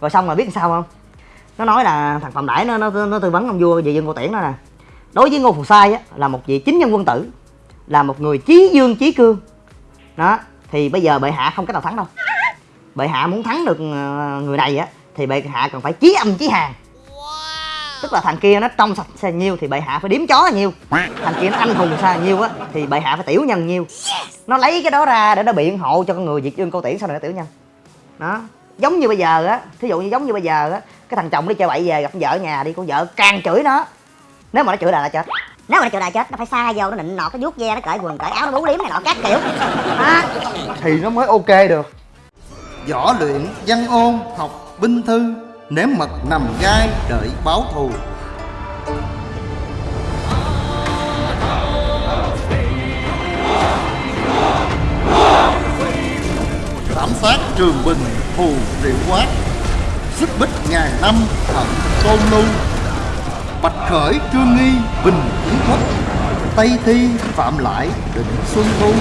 rồi xong rồi biết sao không? Nó nói là thằng phạm đãi nó nó nó tư vấn ông vua về dân cô tiễn đó nè. Đối với ngô phù sai á là một vị chính nhân quân tử là một người chí dương chí cương. Đó thì bây giờ bệ hạ không cách nào thắng đâu. Bệ hạ muốn thắng được ờ, người này á thì bệ hạ cần phải chí âm chí hàng tức là thằng kia nó trong sạch sao nhiêu thì bệ hạ phải điếm chó là nhiêu thằng kia nó anh hùng là nhiêu á thì bệ hạ phải tiểu nhân nhiêu nó lấy cái đó ra để nó biện hộ cho con người diệt dương câu tiễn sau này nó tiểu nhân. Đó giống như bây giờ á thí dụ như giống như bây giờ á cái thằng chồng đi chơi bậy về gặp con vợ ở nhà đi con vợ càng chửi nó. Nếu mà nó chửi là là chết. Nếu mà nó chịu đại chết nó phải xa vô nó nịnh nọt cái vuốt ve nó cởi quần cởi áo nó bú liếm này nọ các kiểu. Đó thì nó mới ok được. Võ luyện văn ôn học binh thư nếm mật nằm gai đợi báo thù. Thảm sát trường bình hù triệu quát xích bích ngàn năm hận tôn lưu bạch khởi trương nghi bình kiến thất tây thi phạm lại định xuân thu.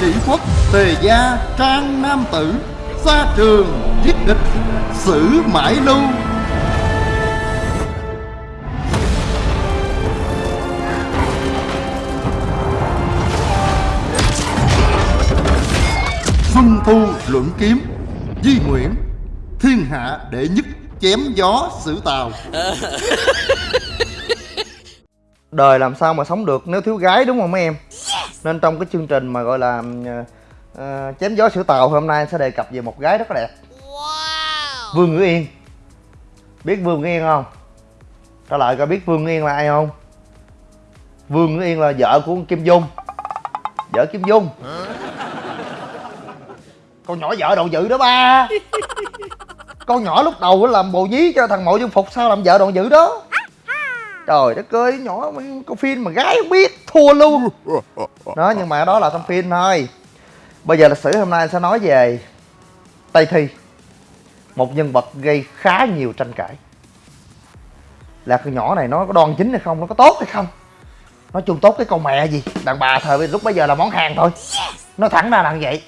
Chỉ quốc tề gia trang nam tử. Xa trường giết địch xử mãi lưu xuân thu luận kiếm di nguyễn thiên hạ đệ nhất chém gió xử tàu. Đời làm sao mà sống được nếu thiếu gái đúng không mấy em? Nên trong cái chương trình mà gọi là ờ, chém gió sửa tàu hôm nay sẽ đề cập về một gái rất là đẹp. Vương ngữ yên. Biết vương ngữ yên không? Trả lời coi biết vương ngữ yên là ai không? Vương ngữ yên là vợ của kim dung. Vợ kim dung con nhỏ vợ đồ dữ đó ba. Con nhỏ lúc đầu làm bồ nhí cho thằng mộ dung phục, sao làm vợ đồ dữ đó? Trời đất ơi, nhỏ con phim mà gái không biết, thua luôn. Đó, nhưng mà đó là trong phim thôi. Bây giờ lịch sử hôm nay sẽ nói về tây thi, một nhân vật gây khá nhiều tranh cãi. Là con nhỏ này nó có đoan chính hay không, nó có tốt hay không? Nói chung tốt cái con mẹ gì? Đàn bà thời lúc bây giờ là món hàng thôi. Nó thẳng ra là như vậy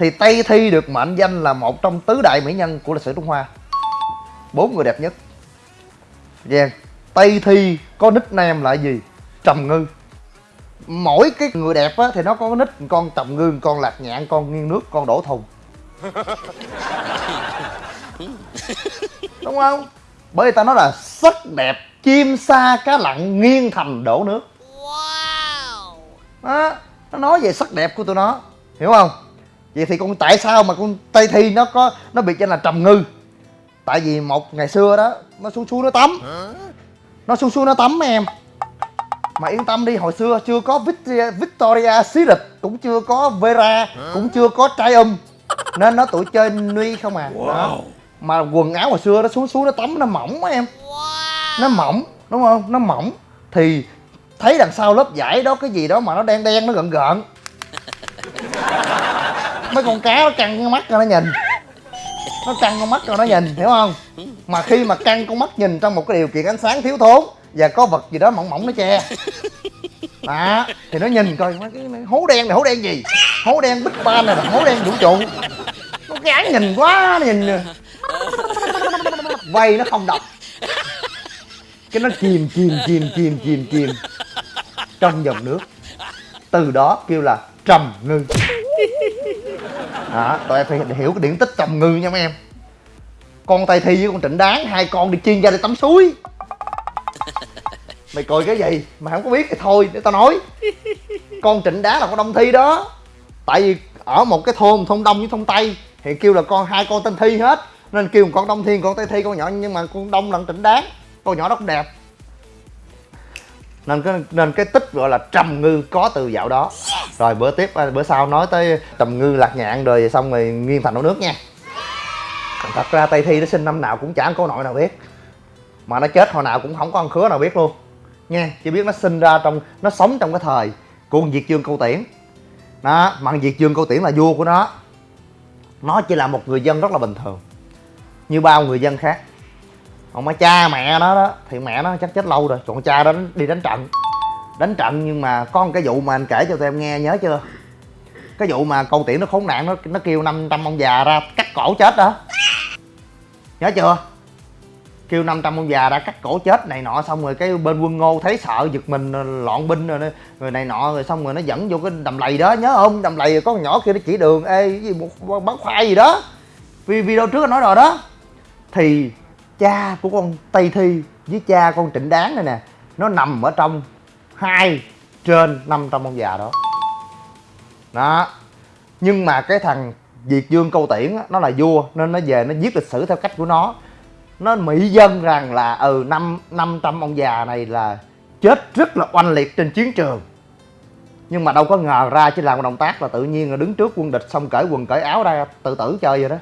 thì tây thi được mệnh danh là một trong tứ đại mỹ nhân của lịch sử trung hoa. Bốn người đẹp nhất. Giang Tây Thi có nickname là gì? Trầm Ngư. Mỗi cái người đẹp á thì nó có nick con Trầm Ngư, con Lạc Nhạn, con Nghiêng Nước, con Đổ Thùng. Đúng không? Bởi vì ta nói là sắc đẹp chim sa cá lặn nghiêng thành đổ nước. Đó, nó nói về sắc đẹp của tụi nó. Hiểu không vậy thì con tại sao mà con tây thi nó có nó biệt danh là trầm ngư? Tại vì một ngày xưa đó nó xuống xuống nó tắm. Nó xuống xuống nó tắm em. Mà yên tâm đi hồi xưa chưa có Victoria, Victoria Secret cũng chưa có Vera cũng chưa có Triumph nên nó tụi chơi nuy không à. Đó. mà quần áo hồi xưa nó xuống xuống nó tắm nó mỏng á em. Nó mỏng đúng không? Nó mỏng. Thì thấy đằng sau lớp vải đó cái gì đó mà nó đen đen nó gợn gợn mấy con cá nó căng con mắt cho nó nhìn. Nó căng con mắt cho nó nhìn, hiểu không? Mà khi mà căng con mắt nhìn trong một cái điều kiện ánh sáng thiếu thốn và có vật gì đó mỏng mỏng nó che. Đó, thì nó nhìn coi cái hố đen này, hố đen gì? Hố đen bích ba này là hố đen vũ trụ. Nó gán nhìn quá, nó nhìn vây nó không đọc cái nó chìm chìm chìm chìm chìm chìm trong dòng nước. Từ đó kêu là trầm ngư đó tụi em phải hiểu cái điển tích trầm ngư nha mấy em. Con tay thi với con trịnh đáng, hai con đi chiên ra đi tắm suối. Mày cười cái gì? Mà không có biết thì thôi, để tao nói. Con trịnh đáng là con đông thi đó. Tại vì ở một cái thôn thôn đông với thôn tây, thì kêu là con, hai con tên thi hết. Nên kêu một con đông thi, con tây thi, con nhỏ, nhưng mà con đông là con trịnh đáng. Con nhỏ đó cũng đẹp. Nên cái nên cái tích gọi là trầm ngư có từ dạo đó rồi, bữa tiếp à, bữa sau nói tới trầm ngư lạc nhạn rồi, xong rồi nghiêng thành nấu nước nha. Thật ra tây thi nó sinh năm nào cũng chẳng có nội nào biết. Mà nó chết hồi nào cũng không có ăn khứa nào biết luôn. Nha, chỉ biết nó sinh ra trong, nó sống trong cái thời của diệt dương câu tiễn. Đó, mà diệt dương câu tiễn là vua của nó. Nó chỉ là một người dân rất là bình thường, như bao người dân khác. Còn mà cha mẹ nó đó, thì mẹ nó chắc chết lâu rồi, còn cha đó đi đánh trận đánh trận nhưng mà có một cái vụ mà anh kể cho tụi em nghe nhớ chưa? Cái vụ mà câu tiễn nó khốn nạn nó nó kêu 500 ông già ra cắt cổ chết đó. Nhớ chưa? Kêu 500 ông già ra cắt cổ chết này nọ xong rồi cái bên quân ngô thấy sợ giật mình loạn binh rồi, rồi này nọ rồi xong rồi nó dẫn vô cái đầm lầy đó. Nhớ không? Đầm lầy có con nhỏ kia nó chỉ đường ê cái gì một bán khoai gì đó. Vì video trước anh nói rồi đó. Thì cha của con tây thi với cha con trịnh đáng này nè nó nằm ở trong hai trên 500 ông già đó. Đó. Nhưng mà cái thằng Diệt Dương Câu Tiễn á, nó là vua nên nó về nó viết lịch sử theo cách của nó. Nó mỹ dân rằng là ừ năm năm trăm ông già này là chết rất là oanh liệt trên chiến trường. Nhưng mà đâu có ngờ ra chỉ làm một động tác là tự nhiên là đứng trước quân địch xong cởi quần cởi áo ra tự tử chơi vậy đó.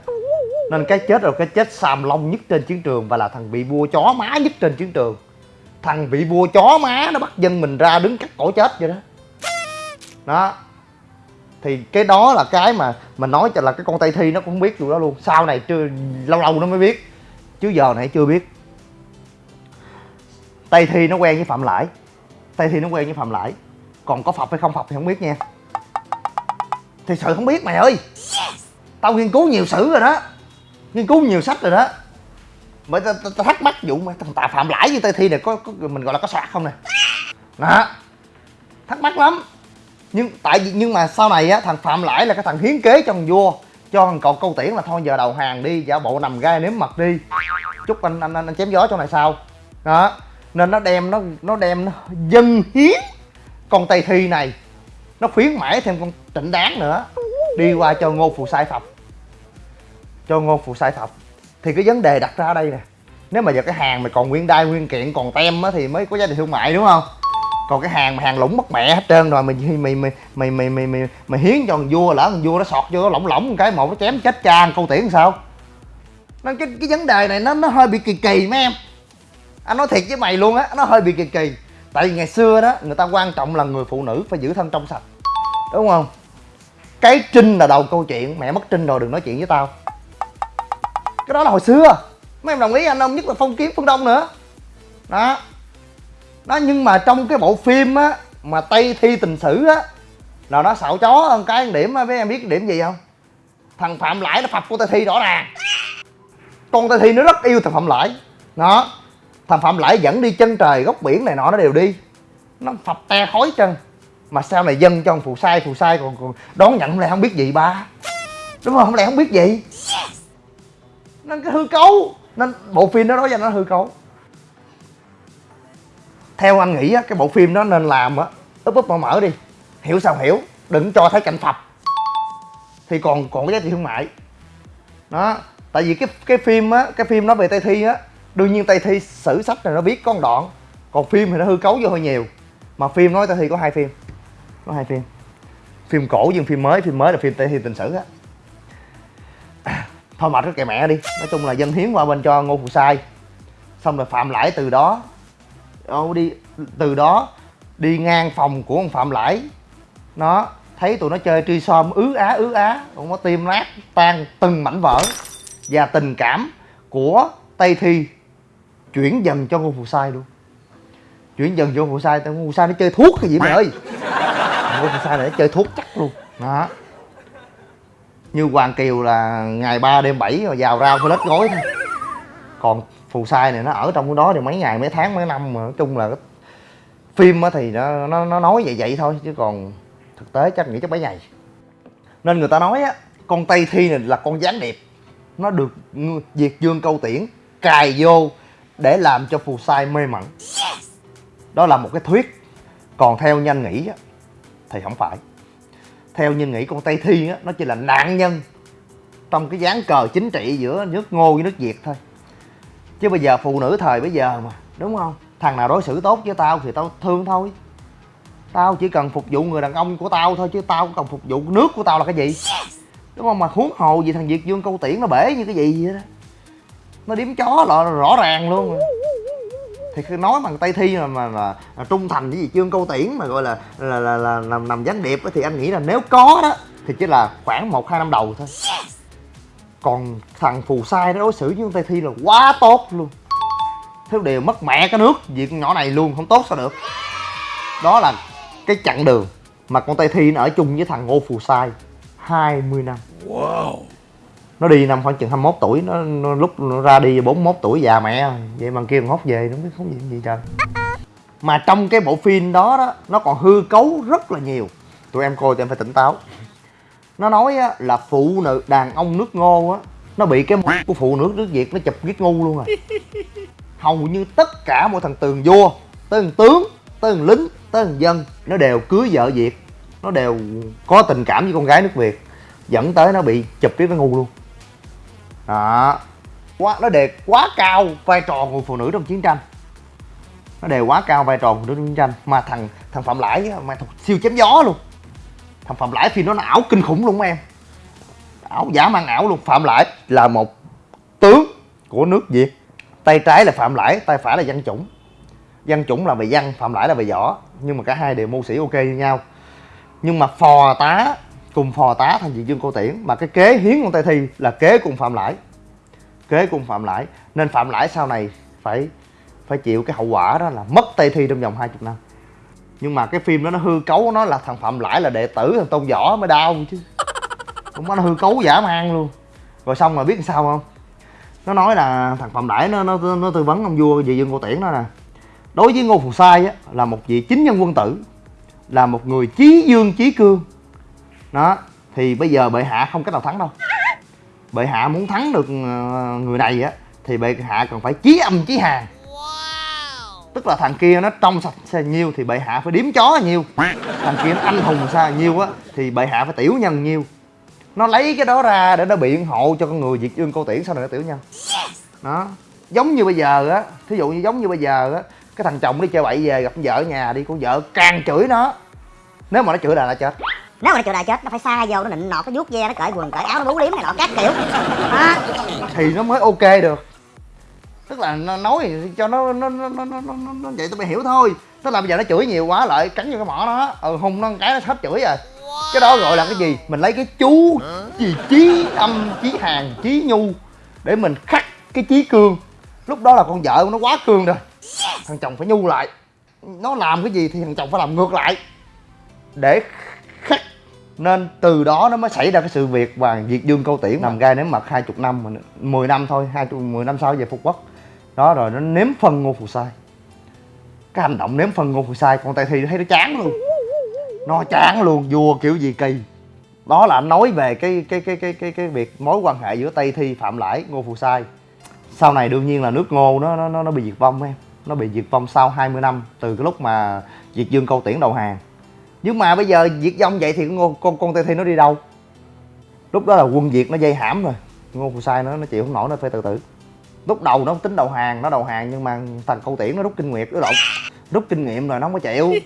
Nên cái chết rồi cái chết xàm long nhất trên chiến trường và là thằng bị vua chó má nhất trên chiến trường thằng vị vua chó má nó bắt dân mình ra đứng cắt cổ chết vậy đó. Đó. Thì cái đó là cái mà mình nói cho là cái con tây thi nó cũng không biết điều đó luôn. Sau này chưa lâu lâu nó mới biết. Chứ giờ này chưa biết. Tây thi nó quen với phạm lãi. Tây thi nó quen với phạm lãi. Còn có phập hay không phập thì không biết nha. Thì sự không biết mày ơi. Tao nghiên cứu nhiều sử rồi đó. Nghiên cứu nhiều sách rồi đó mới ta, ta, ta thắc mắc vụ mà thằng tà phạm lãi với tây thi này có, có mình gọi là có soạt không nè? Đó. Thắc mắc lắm. Nhưng tại vì nhưng mà sau này á thằng phạm lãi là cái thằng hiến kế cho thằng vua. Cho thằng cậu câu tiễn là thôi giờ đầu hàng đi giả bộ nằm gai nếm mật đi. Chúc anh anh anh, anh chém gió cho này sao. Đó. Nên nó đem nó nó đem nó dân hiến con tây thi này. Nó khuyến mãi thêm con trịnh đáng nữa. Đi qua cho ngô phù sai phập cho ngô phù sai phập thì cái vấn đề đặt ra ở đây nè nếu mà giờ cái hàng mày còn nguyên đai nguyên kiện còn tem á thì mới có giá trị thương mại đúng không? Còn cái hàng mà hàng lũng mất mẹ hết trơn rồi mày mày mày mày mày mày mày, mày, hiến cho thằng vua lỡ thằng vua nó sọt vô nó lỏng lỏng một cái một nó chém chết cha câu tiễn sao? Nên cái cái vấn đề này nó nó hơi bị kỳ kỳ mấy em. Anh nói thiệt với mày luôn á nó hơi bị kỳ kỳ. Tại vì ngày xưa đó người ta quan trọng là người phụ nữ phải giữ thân trong sạch đúng không? Cái trinh là đầu câu chuyện mẹ mất trinh rồi đừng nói chuyện với tao cái đó là hồi xưa. Mấy em đồng ý anh không nhất là phong kiến phương đông nữa. Đó. Đó nhưng mà trong cái bộ phim á mà tây thi tình sử á là nó xạo chó hơn cái điểm á mấy em biết điểm gì không? Thằng phạm lãi nó phập của tây thi rõ ràng. Con tây thi nó rất yêu thằng phạm lãi. Đó. Thằng phạm lãi dẫn đi chân trời góc biển này nọ nó đều đi. Nó phập te khói chân. Mà sau này dân cho thằng phù sai phù sai còn, còn đón nhận lại không biết gì ba? Đúng không? Không lẽ không biết gì? Nên cái hư cấu. Nên bộ phim đó nói cho nó hư cấu. Theo anh nghĩ á, cái bộ phim đó nên làm á, úp úp mở mở đi. Hiểu sao hiểu, đừng cho thấy cảnh phập. Thì còn còn cái giá trị thương mại. Đó, tại vì cái cái phim á, cái phim nói về tây thi á, đương nhiên tây thi sử sách này nó biết con đoạn. Còn phim thì nó hư cấu vô hơi nhiều. Mà phim nói tây thi có hai phim. Có hai phim. Phim cổ với phim mới phim mới là phim tây thi tình sử á thôi mệt cái kệ mẹ đi. Nói chung là dân hiến qua bên cho ngô phù sai. Xong rồi phạm lãi từ đó, ô, đi, từ đó đi ngang phòng của ông phạm lãi. Nó thấy tụi nó chơi truy som ứ á ứ á. Cũng có tim nát tan từng mảnh vỡ. Và tình cảm của tây thi chuyển dần cho ngô phù sai luôn. Chuyển dần cho ngô phù sai. Ngô phù sai nó chơi thuốc cái gì mày ơi? Ngô phù sai này nó chơi thuốc chắc luôn. Đó như hoàng kiều là ngày ba đêm bảy rồi vào rau phải lết gối thôi. Còn phù sai này nó ở trong cái đó thì mấy ngày mấy tháng mấy năm mà nói chung là phim thì nó nó nó nói vậy vậy thôi chứ còn thực tế chắc nghĩ chắc mấy ngày. Nên người ta nói á con tây thi này là con gián điệp. Nó được diệt dương câu tiễn cài vô để làm cho phù sai mê mẩn. Đó là một cái thuyết. Còn theo nhanh nghĩ á thì không phải theo như nghĩ con tây thi á, nó chỉ là nạn nhân trong cái dáng cờ chính trị giữa nước ngô với nước việt thôi. Chứ bây giờ phụ nữ thời bây giờ mà, đúng không? Thằng nào đối xử tốt với tao thì tao thương thôi. Tao chỉ cần phục vụ người đàn ông của tao thôi, chứ tao không cần phục vụ nước của tao là cái gì? Đúng không? Mà huống hồ gì thằng việt dương câu tiễn nó bể như cái gì vậy đó. Nó điếm chó là rõ ràng luôn rồi thì khi nói bằng tây thi mà, mà, mà, mà trung thành với gì chương câu tiễn mà gọi là là là, là, nằm nằm gián điệp á, thì anh nghĩ là nếu có đó thì chỉ là khoảng một hai năm đầu thôi. Còn thằng phù sai nó đối xử với con tây thi là quá tốt luôn. Thiếu điều mất mẹ cái nước vì con nhỏ này luôn không tốt sao được. Đó là cái chặng đường mà con tây thi nó ở chung với thằng ngô phù sai 20 năm. Wow nó đi năm khoảng chừng 21 tuổi nó, nó lúc nó ra đi 41 tuổi già mẹ rồi. vậy mà kia còn hốt về nó biết không gì gì trời. Mà trong cái bộ phim đó đó nó còn hư cấu rất là nhiều. Tụi em coi tụi em phải tỉnh táo. Nó nói á, là phụ nữ đàn ông nước ngô á nó bị cái mũi của phụ nữ nước việt nó chụp giết ngu luôn rồi hầu như tất cả mọi thằng tường vua tới thằng tướng tới thằng lính tới thằng dân nó đều cưới vợ việt. Nó đều có tình cảm với con gái nước việt. Dẫn tới nó bị chụp cái nó ngu luôn đó. Quá, nó đề quá cao vai trò của phụ nữ trong chiến tranh. Nó đề quá cao vai trò của phụ nữ trong chiến tranh. Mà thằng thằng phạm lãi mà thằng siêu chém gió luôn. Thằng phạm lãi phim nó nó ảo kinh khủng luôn em. Ảo, giả mang ảo luôn. Phạm lãi là một tướng của nước việt. Tay trái là phạm lãi, tay phải là văn chủng. Văn chủng là về văn, phạm lãi là về võ. Nhưng mà cả hai đều mưu sĩ ok như nhau. Nhưng mà phò tá cùng phò tá thành diện dương cô tiễn, mà cái kế hiến con tây thi là kế cùng phạm lãi. Kế cùng phạm lãi. Nên phạm lãi sau này phải phải chịu cái hậu quả đó là mất tây thi trong vòng 20 năm. Nhưng mà cái phim đó nó hư cấu, nó là thằng phạm lãi là đệ tử thằng tôn võ mới đau chứ. Cũng nó hư cấu giả man luôn. Rồi xong rồi biết làm sao không? Nó nói là thằng phạm lãi nó nó nó tư vấn ông vua về dương cô tiễn đó nè. Đối với ngô phù sai á, là một vị chính nhân quân tử, là một người chí dương chí cương đó thì bây giờ bệ hạ không cách nào thắng đâu. Bệ hạ muốn thắng được ờ, người này á thì bệ hạ cần phải chí âm chí hàng tức là thằng kia nó trong sạch sao nhiêu thì bệ hạ phải điếm chó nhiêu thằng kia nó anh hùng sao nhiêu á thì bệ hạ phải tiểu nhân nhiêu nó lấy cái đó ra để nó biện hộ cho con người diệt dương cô tiễn sau này nó tiểu nhân. Đó giống như bây giờ á thí dụ như giống như bây giờ á cái thằng chồng đi chơi bậy về gặp vợ ở nhà đi con vợ càng chửi nó. Nếu mà nó chửi là nó chết nếu mà nó chịu đại chết nó phải xa vô nó nịnh nọt nó vuốt ve nó cởi quần cởi áo nó bú liếm này nọ các kiểu. Đó thì nó mới ok được. Tức là nó nói cho nó nó nó nó nó, nó, nó vậy tụi mày hiểu thôi. Tức là bây giờ nó chửi nhiều quá lại cắn vô cái mỏ nó ừ hung nó cái nó hết chửi rồi. Cái đó gọi là cái gì? Mình lấy cái chú gì chí âm chí hàng chí nhu để mình khắc cái chí cương. Lúc đó là con vợ của nó quá cương rồi. Thằng chồng phải nhu lại. Nó làm cái gì thì thằng chồng phải làm ngược lại. Để nên từ đó nó mới xảy ra cái sự việc và diệt dương câu tiễn nằm gai nếm mật hai chục năm mà 10 năm thôi hai chục mười năm sau về phục quốc. Đó rồi nó nếm phân ngô phù sai. Cái hành động nếm phân ngô phù sai con tây thi thấy nó chán luôn. Nó chán luôn vua kiểu gì kỳ. Đó là anh nói về cái cái cái cái cái cái việc mối quan hệ giữa tây thi phạm lãi ngô phù sai. Sau này đương nhiên là nước ngô nó nó, nó bị diệt vong em. Nó bị diệt vong sau 20 năm từ cái lúc mà diệt dương câu tiễn đầu hàng nhưng mà bây giờ diệt vong vậy thì con con con tây thi nó đi đâu? Lúc đó là quân việt nó dây hãm rồi. Ngô phù sai nó nó chịu không nổi nó phải tự tử lúc đầu nó tính đầu hàng nó đầu hàng nhưng mà thằng câu tiễn nó rút kinh nghiệm nó lộn rút kinh nghiệm rồi nó không có chịu.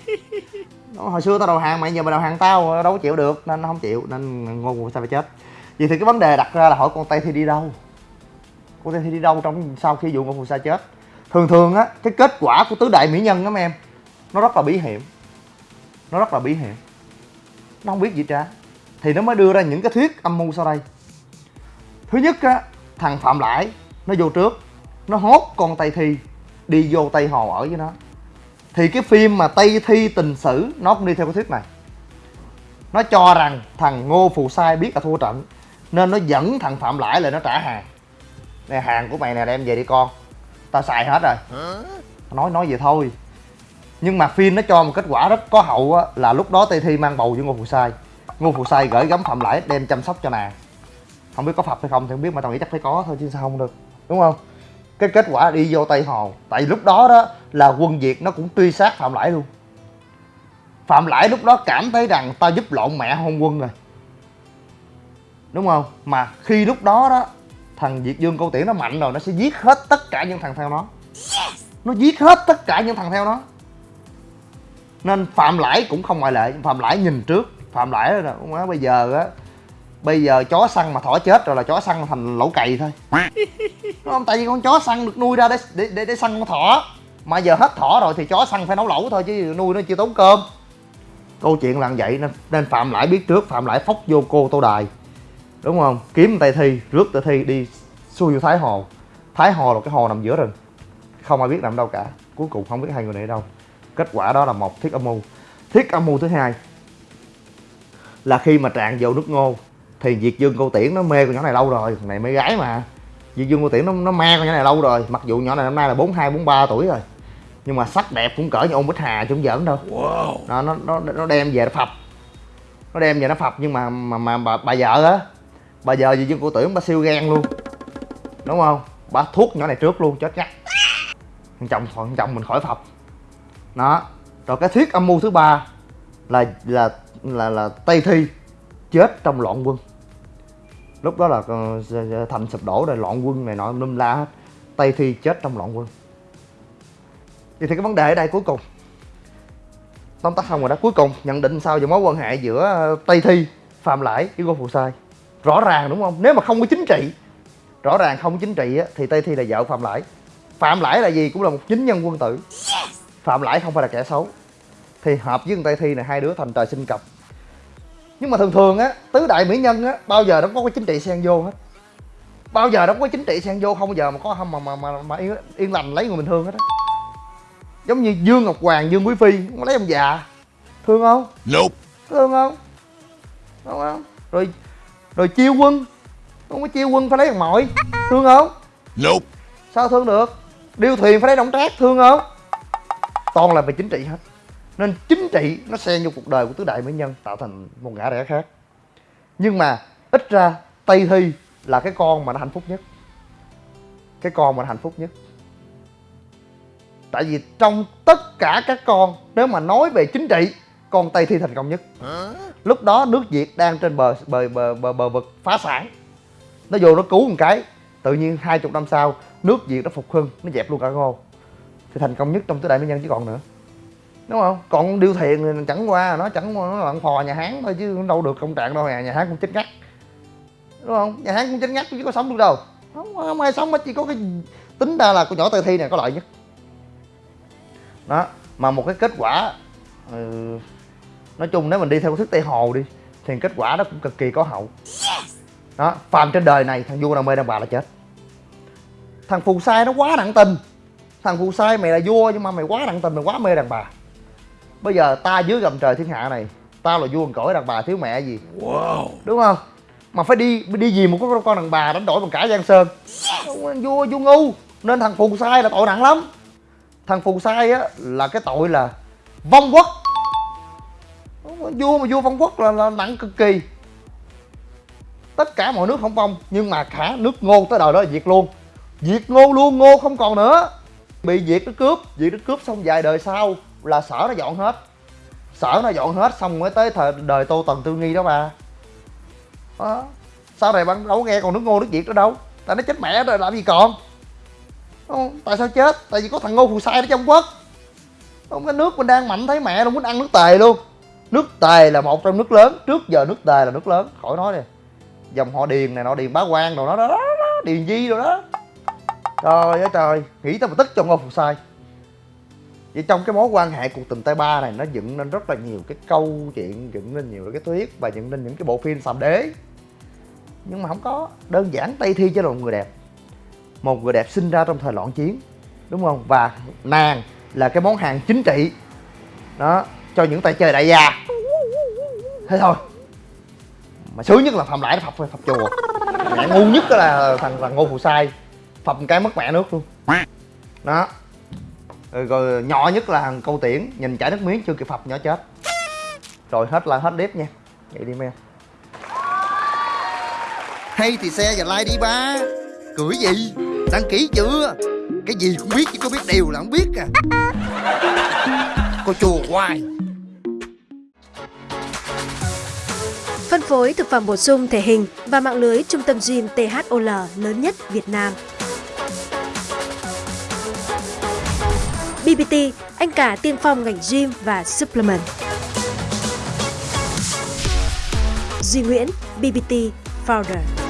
Nó, hồi xưa tao đầu hàng mày giờ mày đầu hàng tao đâu có chịu được nên nó không chịu nên ngô phù sai phải chết. Vậy thì cái vấn đề đặt ra là hỏi con tây thi đi đâu? Con tây thi đi đâu trong sau khi vụ ngô phù sai chết? Thường thường á cái kết quả của tứ đại mỹ nhân đó mấy em nó rất là bí hiểm nó rất là bí hiểm. Nó không biết gì cả thì nó mới đưa ra những cái thuyết âm mưu sau đây. Thứ nhất á thằng phạm lãi nó vô trước. Nó hốt con tây thi đi vô tây hồ ở với nó. Thì cái phim mà tây thi tình sử nó cũng đi theo cái thuyết này. Nó cho rằng thằng ngô phù sai biết là thua trận nên nó dẫn thằng phạm lãi lại nó trả hàng. Nè hàng của mày nè đem về đi con. Tao xài hết rồi. Nói nói vậy thôi nhưng mà phim nó cho một kết quả rất có hậu á là lúc đó tây thi mang bầu với ngô phù sai. Ngô phù sai gửi gắm phạm lãi đem chăm sóc cho nàng không biết có phập hay không thì không biết mà tao nghĩ chắc phải có thôi chứ sao không được đúng không? Cái kết quả đi vô tây hồ tại lúc đó đó là quân việt nó cũng truy sát phạm lãi luôn. Phạm lãi lúc đó cảm thấy rằng tao giúp lộn mẹ hôn quân rồi. Đúng không? Mà khi lúc đó đó thằng việt dương câu tiễn nó mạnh rồi nó sẽ giết hết tất cả những thằng theo nó. Nó giết hết tất cả những thằng theo nó nên phạm lãi cũng không ngoại lệ. Phạm lãi nhìn trước. Phạm lãi là má bây giờ á bây giờ chó săn mà thỏ chết rồi là chó săn thành lẩu cày thôi. Đúng không tại vì con chó săn được nuôi ra để để để, để săn con thỏ. Mà giờ hết thỏ rồi thì chó săn phải nấu lẩu thôi chứ nuôi nó chưa tốn cơm. Câu chuyện là vậy nên, nên phạm lãi biết trước. Phạm lãi phóc vô cô tô đài. Đúng không? Kiếm tay thi rước tay thi đi xuôi vô thái hồ. Thái hồ là cái hồ nằm giữa rừng. Không ai biết nằm đâu cả. Cuối cùng không biết hai người này ở đâu kết quả đó là một thiết âm mưu. Thiết âm mưu thứ hai là khi mà trạng vô nước ngô thì Việt Dương Cô Tiễn nó mê con nhỏ này lâu rồi thằng này mê gái mà. Việt Dương Cô Tiễn nó, nó ma con nhỏ này lâu rồi mặc dù nhỏ này năm nay là 42 43 tuổi rồi nhưng mà sắc đẹp cũng cỡ như ôn bích hà chứ không giỡn đâu. Nó nó nó nó đem về nó phập. Nó đem về nó phập nhưng mà mà mà bà, bà vợ á bà vợ Việt Dương Cô Tiễn bà siêu gan luôn. Đúng không? Bà thuốc nhỏ này trước luôn chết chắc. Thằng chồng thằng chồng mình khỏi phập đó. Rồi cái thuyết âm mưu thứ ba là là là là tây thi chết trong loạn quân. Lúc đó là ờ, thành sụp đổ rồi loạn quân này nọ lum la hết. Tây thi chết trong loạn quân. Vậy thì cái vấn đề ở đây cuối cùng. Tóm tắt xong rồi đó cuối cùng nhận định sao về mối quan hệ giữa ờ, tây thi phạm lãi với Ngô phù sai? Rõ ràng đúng không? Nếu mà không có chính trị rõ ràng không có chính trị á, thì tây thi là vợ phạm lãi. Phạm lãi là gì cũng là một chính nhân quân tử phạm lãi không phải là kẻ xấu. Thì hợp với tây thi này hai đứa thành trời sinh cặp. Nhưng mà thường thường á tứ đại mỹ nhân á bao giờ nó có cái chính trị xen vô hết. Bao giờ nó có chính trị xen vô không bao giờ mà có mà mà mà, mà yên, yên lành lấy người bình thường hết á. Giống như dương ngọc hoàng dương quý phi nó lấy ông già. Thương không? Nope. thương không? Đúng không? Rồi rồi chiêu quân. Không có chiêu quân phải lấy thằng mội thương không? Nope. sao thương được? Điêu thuyền phải lấy đổng trác thương không toàn là về chính trị hết. Nên chính trị nó xen vô cuộc đời của tứ đại mỹ nhân tạo thành một ngã rẽ khác. Nhưng mà ít ra tây thi là cái con mà nó hạnh phúc nhất. Cái con mà nó hạnh phúc nhất. Tại vì trong tất cả các con nếu mà nói về chính trị con tây thi thành công nhất. Lúc đó nước việt đang trên bờ bờ bờ bờ, bờ vực phá sản. Nó vô nó cứu một cái tự nhiên hai chục năm sau nước việt nó phục hưng nó dẹp luôn cả ngô thì thành công nhất trong tứ đại mỹ nhân chứ còn nữa. Đúng không? Còn điêu thiền thì chẳng qua nó chẳng qua nó lặn phò nhà hán thôi chứ đâu được công trạng đâu nhà, nhà hán cũng chết ngắt. Đúng không? Nhà hán cũng chết ngắt chứ có sống được đâu. Không, không ai sống hết chỉ có cái tính ra là con nhỏ tây thi này có lợi nhất. Đó mà một cái kết quả ừ, nói chung nếu mình đi theo thức tây hồ đi thì kết quả nó cũng cực kỳ có hậu. Đó phàm trên đời này thằng vua nào mê đàn bà là chết. Thằng phù sai nó quá nặng tình thằng phù sai mày là vua nhưng mà mày quá nặng tình mày quá mê đàn bà. Bây giờ ta dưới gầm trời thiên hạ này tao là vua cõi đàn bà thiếu mẹ gì? Wow. đúng không? Mà phải đi đi gì một con con đàn bà đánh đổi bằng cả giang sơn. Vua vua ngu nên thằng phù sai là tội nặng lắm. Thằng phù sai á là cái tội là vong quốc. Vua mà vua vong quốc là, là nặng cực kỳ. Tất cả mọi nước không vong nhưng mà cả nước ngô tới đời đó là diệt luôn. Diệt ngô luôn ngô không còn nữa bị diệt nó cướp. Diệt nó cướp xong vài đời sau là sở nó dọn hết. Sở nó dọn hết xong mới tới thời đời tô tần tư nghi đó mà, đó. sau này bạn đâu nghe còn nước ngô nước việt nữa đâu. Tại nó chết mẹ rồi làm gì còn? Không, tại sao chết? Tại vì có thằng ngô phù sai ở trong quốc. Không cái nước mình đang mạnh thấy mẹ luôn muốn ăn nước tề luôn. Nước tề là một trong nước lớn. Trước giờ nước tề là nước lớn. Khỏi nói đi. Dòng họ điền này nọ điền bá quan rồi đó đó, đó, đó điền di rồi đó trời ơi trời, nghĩ tao mà tức cho ngô phù sai. Vậy trong cái mối quan hệ cuộc tình tay ba này, nó dựng nên rất là nhiều cái câu chuyện, dựng nên nhiều cái thuyết và dựng nên những cái bộ phim sàm đế. Nhưng mà không có, đơn giản tây thi chỉ là một người đẹp. Một người đẹp sinh ra trong thời loạn chiến, đúng không? Và nàng là cái món hàng chính trị, đó, cho những tay chơi đại gia. Thế thôi. Mà sướng nhất là phạm lại nó phập phập chùa. Mẹ ngu nhất đó là thằng thằng ngô phù sai phập cái mất mẹ nước luôn. Đó. Rồi, rồi nhỏ nhất là thằng câu tiễn nhìn chảy nước miếng chưa kịp phập nhỏ chết. Rồi hết là hết clip nha. Vậy đi em hay thì xe và like đi ba. Cười gì? Đăng ký chưa? Cái gì cũng biết chứ có biết điều là không biết à. Cô chùa hoài. Phân phối thực phẩm bổ sung thể hình và mạng lưới trung tâm gym THOL lớn nhất Việt Nam. BBT, anh cả tiên phong ngành gym và supplement. Duy Nguyễn, BBT Founder.